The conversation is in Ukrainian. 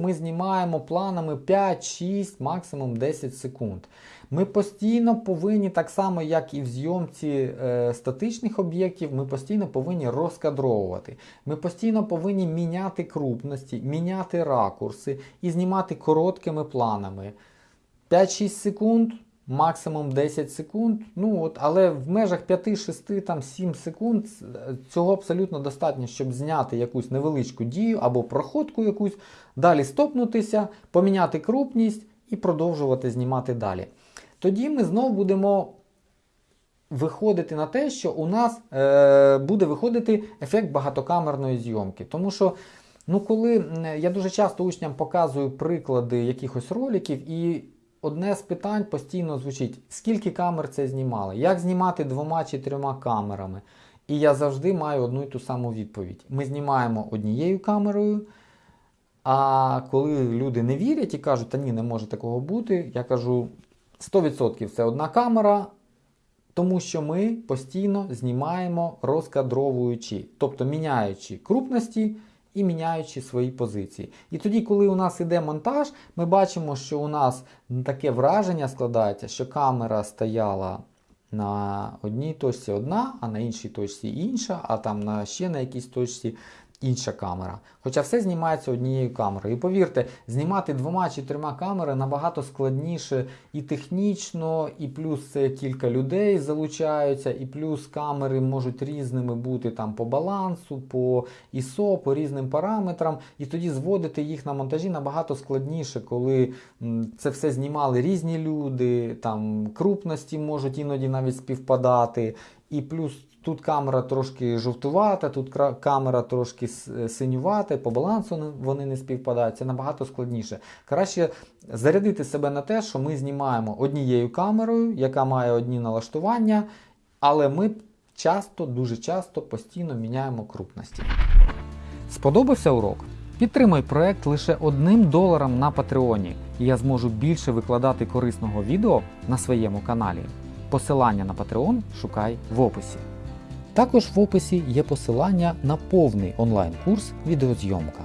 Ми знімаємо планами 5, 6, максимум 10 секунд. Ми постійно повинні, так само як і в зйомці е, статичних об'єктів, ми постійно повинні розкадровувати. Ми постійно повинні міняти крупності, міняти ракурси і знімати короткими планами. 5-6 секунд, максимум 10 секунд. Ну от, але в межах 5, 6, там 7 секунд цього абсолютно достатньо, щоб зняти якусь невеличку дію або проходку якусь, далі стопнутися, поміняти крупність і продовжувати знімати далі. Тоді ми знову будемо виходити на те, що у нас е, буде виходити ефект багатокамерної зйомки. Тому що, ну, коли я дуже часто учням показую приклади якихось роликів, і одне з питань постійно звучить: скільки камер це знімали, як знімати двома чи трьома камерами. І я завжди маю одну і ту саму відповідь. Ми знімаємо однією камерою. А коли люди не вірять і кажуть, та ні, не може такого бути, я кажу 100% це одна камера, тому що ми постійно знімаємо розкадровуючи, тобто міняючи крупності і міняючи свої позиції. І тоді, коли у нас іде монтаж, ми бачимо, що у нас таке враження складається, що камера стояла на одній точці одна, а на іншій точці інша, а там на ще на якійсь точці інша камера. Хоча все знімається однією камерою. І повірте, знімати двома чи трьома камерами набагато складніше і технічно, і плюс це кілька людей залучаються, і плюс камери можуть різними бути там по балансу, по ISO, по різним параметрам. І тоді зводити їх на монтажі набагато складніше, коли це все знімали різні люди, там крупності можуть іноді навіть співпадати. І плюс тут камера трошки жовтувата, тут камера трошки синювата, по балансу вони не співпадають. Це набагато складніше. Краще зарядити себе на те, що ми знімаємо однією камерою, яка має одні налаштування, але ми часто, дуже часто постійно міняємо крупності. Сподобався урок? Підтримай проект лише одним доларом на Патреоні, і я зможу більше викладати корисного відео на своєму каналі. Посилання на Patreon шукай в описі. Також в описі є посилання на повний онлайн-курс відеозйомка.